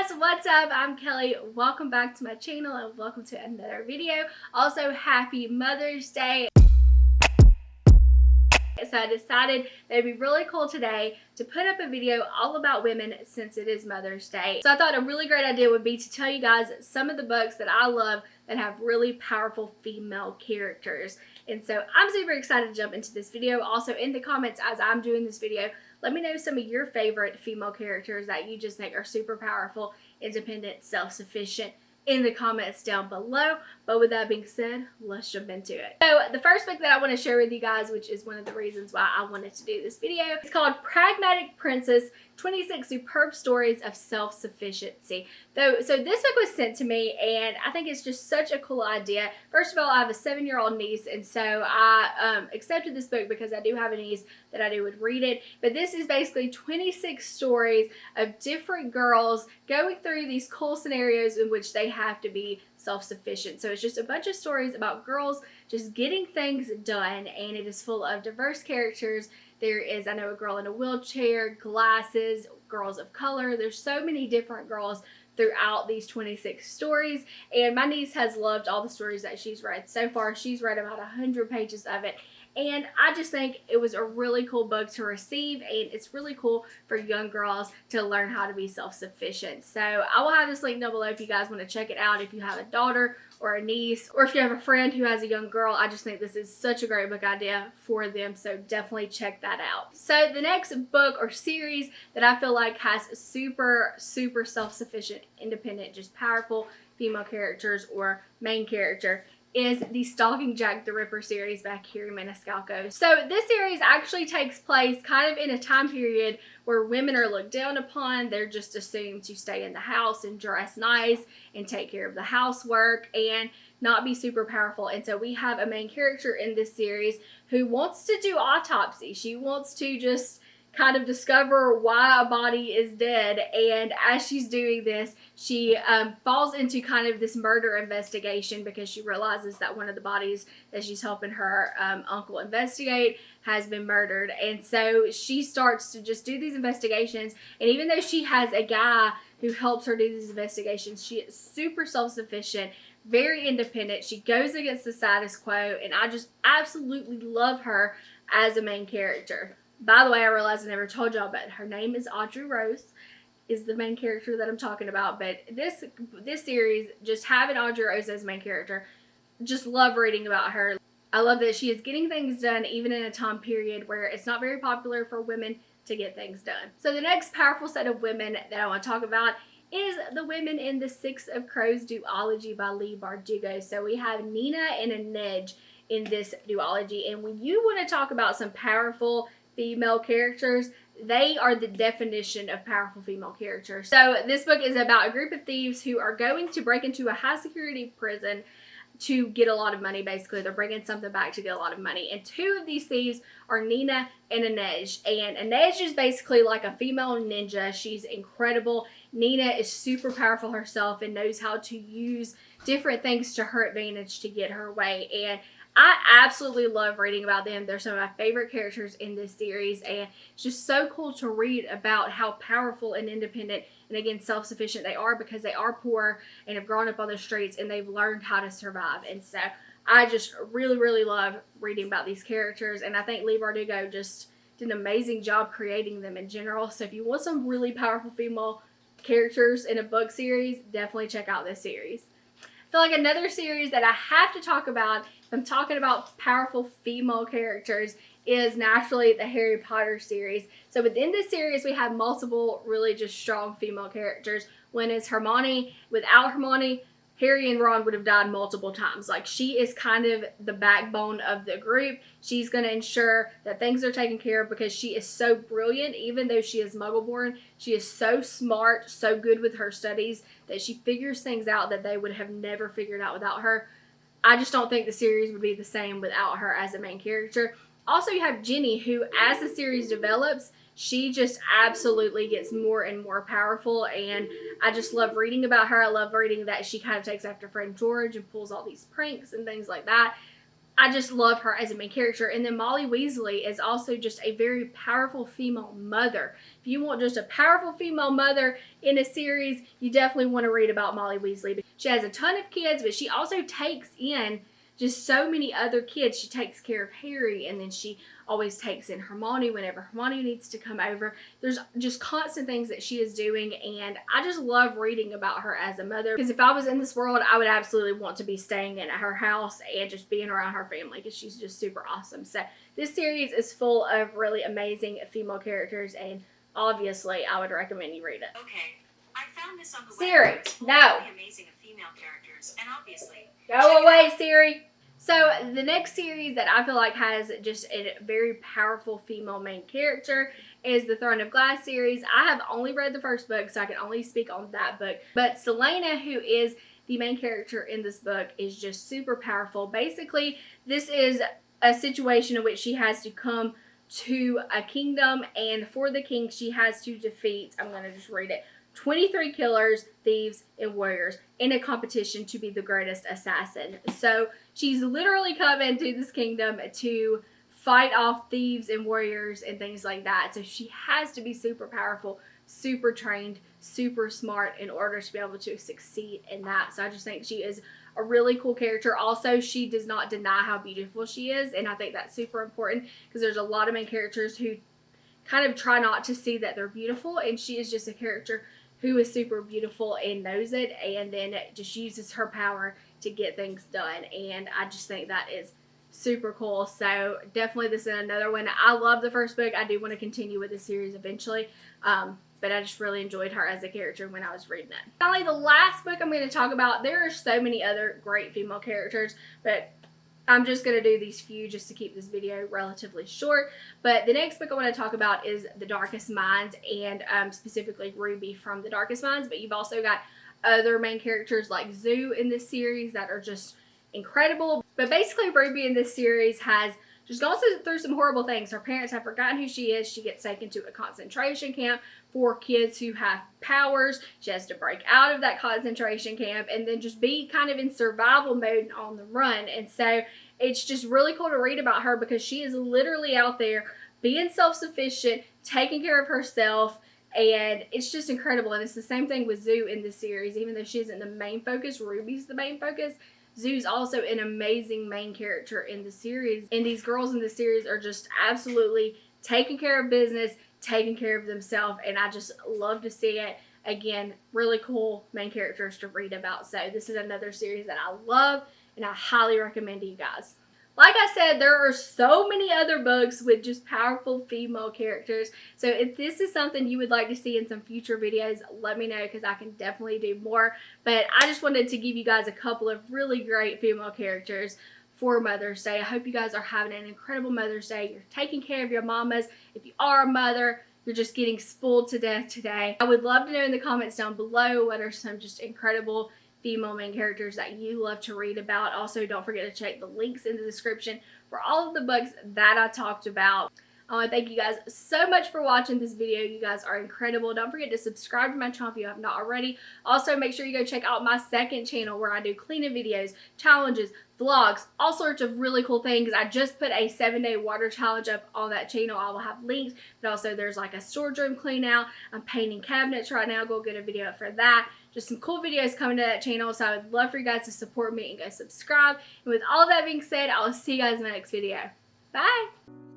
guys, what's up? I'm Kelly. Welcome back to my channel and welcome to another video. Also, happy Mother's Day. So I decided that it'd be really cool today to put up a video all about women since it is Mother's Day. So I thought a really great idea would be to tell you guys some of the books that I love that have really powerful female characters. And so I'm super excited to jump into this video. Also in the comments as I'm doing this video, let me know some of your favorite female characters that you just think are super powerful, independent, self-sufficient in the comments down below. But with that being said, let's jump into it. So the first book that I want to share with you guys, which is one of the reasons why I wanted to do this video, it's called Pragmatic Princess 26 Superb Stories of Self-Sufficiency. So, so this book was sent to me and I think it's just such a cool idea. First of all, I have a seven-year-old niece and so I um, accepted this book because I do have a niece that I do would read it. But this is basically 26 stories of different girls going through these cool scenarios in which they have to be self-sufficient. So it's just a bunch of stories about girls just getting things done and it is full of diverse characters there is, I know, a girl in a wheelchair, glasses, girls of color. There's so many different girls throughout these 26 stories and my niece has loved all the stories that she's read so far she's read about 100 pages of it and I just think it was a really cool book to receive and it's really cool for young girls to learn how to be self-sufficient. So I will have this link down below if you guys want to check it out if you have a daughter or a niece or if you have a friend who has a young girl. I just think this is such a great book idea for them so definitely check that out. So the next book or series that I feel like has super super self-sufficient, independent, just powerful female characters or main character is the Stalking Jack the Ripper series by Kerri Maniscalco. So this series actually takes place kind of in a time period where women are looked down upon. They're just assumed to stay in the house and dress nice and take care of the housework and not be super powerful. And so we have a main character in this series who wants to do autopsy. She wants to just kind of discover why a body is dead. And as she's doing this she um, falls into kind of this murder investigation because she realizes that one of the bodies that she's helping her um, uncle investigate has been murdered. And so she starts to just do these investigations. And even though she has a guy who helps her do these investigations she is super self-sufficient very independent. She goes against the status quo. And I just absolutely love her as a main character by the way, I realized I never told y'all, but her name is Audrey Rose is the main character that I'm talking about. But this this series, just having Audrey Rose as main character, just love reading about her. I love that she is getting things done even in a time period where it's not very popular for women to get things done. So the next powerful set of women that I want to talk about is the women in the Six of Crows duology by Leigh Bardugo. So we have Nina and Inej in this duology. And when you want to talk about some powerful female characters, they are the definition of powerful female characters. So this book is about a group of thieves who are going to break into a high security prison to get a lot of money basically. They're bringing something back to get a lot of money. And two of these thieves are Nina and Inej. And Inej is basically like a female ninja. She's incredible. Nina is super powerful herself and knows how to use different things to her advantage to get her way. And I absolutely love reading about them. They're some of my favorite characters in this series and it's just so cool to read about how powerful and independent and again self-sufficient they are because they are poor and have grown up on the streets and they've learned how to survive. And so I just really, really love reading about these characters and I think Leigh Bardugo just did an amazing job creating them in general. So if you want some really powerful female characters in a book series, definitely check out this series. Feel like another series that I have to talk about I'm talking about powerful female characters is naturally the Harry Potter series. So within this series, we have multiple really just strong female characters. When it's Hermione, without Hermione, Harry and Ron would have died multiple times. Like she is kind of the backbone of the group. She's going to ensure that things are taken care of because she is so brilliant. Even though she is muggle born, she is so smart, so good with her studies that she figures things out that they would have never figured out without her. I just don't think the series would be the same without her as a main character. Also, you have Ginny, who, as the series develops, she just absolutely gets more and more powerful and I just love reading about her. I love reading that she kind of takes after friend George and pulls all these pranks and things like that. I just love her as a main character. And then Molly Weasley is also just a very powerful female mother. If you want just a powerful female mother in a series, you definitely want to read about Molly Weasley. She has a ton of kids, but she also takes in just so many other kids. She takes care of Harry and then she always takes in Hermione whenever Hermione needs to come over. There's just constant things that she is doing and I just love reading about her as a mother because if I was in this world, I would absolutely want to be staying in her house and just being around her family because she's just super awesome. So this series is full of really amazing female characters and obviously I would recommend you read it. Okay, I found this on the Siri, web. No. really amazing female characters, and obviously, Go away, Siri. So the next series that I feel like has just a very powerful female main character is the Throne of Glass series. I have only read the first book, so I can only speak on that book. But Celaena, who is the main character in this book, is just super powerful. Basically, this is a situation in which she has to come to a kingdom, and for the king, she has to defeat, I'm going to just read it, 23 killers, thieves, and warriors in a competition to be the greatest assassin. So she's literally come into this kingdom to fight off thieves and warriors and things like that. So she has to be super powerful, super trained, super smart in order to be able to succeed in that. So I just think she is a really cool character. Also, she does not deny how beautiful she is, and I think that's super important because there's a lot of main characters who kind of try not to see that they're beautiful, and she is just a character who is super beautiful and knows it and then just uses her power to get things done and I just think that is super cool. So definitely this is another one. I love the first book. I do want to continue with the series eventually um, but I just really enjoyed her as a character when I was reading it. Finally, the last book I'm going to talk about, there are so many other great female characters, but I'm just going to do these few just to keep this video relatively short. But the next book I want to talk about is The Darkest Minds and um, specifically Ruby from The Darkest Minds. But you've also got other main characters like Zu in this series that are just incredible. But basically Ruby in this series has just gone through some horrible things. Her parents have forgotten who she is. She gets taken to a concentration camp for kids who have powers. She has to break out of that concentration camp and then just be kind of in survival mode and on the run. And so it's just really cool to read about her because she is literally out there being self-sufficient, taking care of herself, and it's just incredible. And it's the same thing with Zu in this series. Even though she isn't the main focus, Ruby's the main focus. Zu's also an amazing main character in the series. And these girls in the series are just absolutely taking care of business, taking care of themselves, and I just love to see it. Again, really cool main characters to read about. So this is another series that I love and I highly recommend to you guys. Like I said, there are so many other books with just powerful female characters. So if this is something you would like to see in some future videos, let me know because I can definitely do more. But I just wanted to give you guys a couple of really great female characters for Mother's Day. I hope you guys are having an incredible Mother's Day. You're taking care of your mamas. If you are a mother, you're just getting spoiled to death today. I would love to know in the comments down below what are some just incredible female main characters that you love to read about. Also, don't forget to check the links in the description for all of the books that I talked about. I want to thank you guys so much for watching this video. You guys are incredible. Don't forget to subscribe to my channel if you have not already. Also, make sure you go check out my second channel where I do cleaning videos, challenges, vlogs, all sorts of really cool things. I just put a seven day water challenge up on that channel. I will have links, but also there's like a storage room clean out. I'm painting cabinets right now. Go get a video for that. Just some cool videos coming to that channel. So I would love for you guys to support me and go subscribe. And with all that being said, I'll see you guys in my next video. Bye!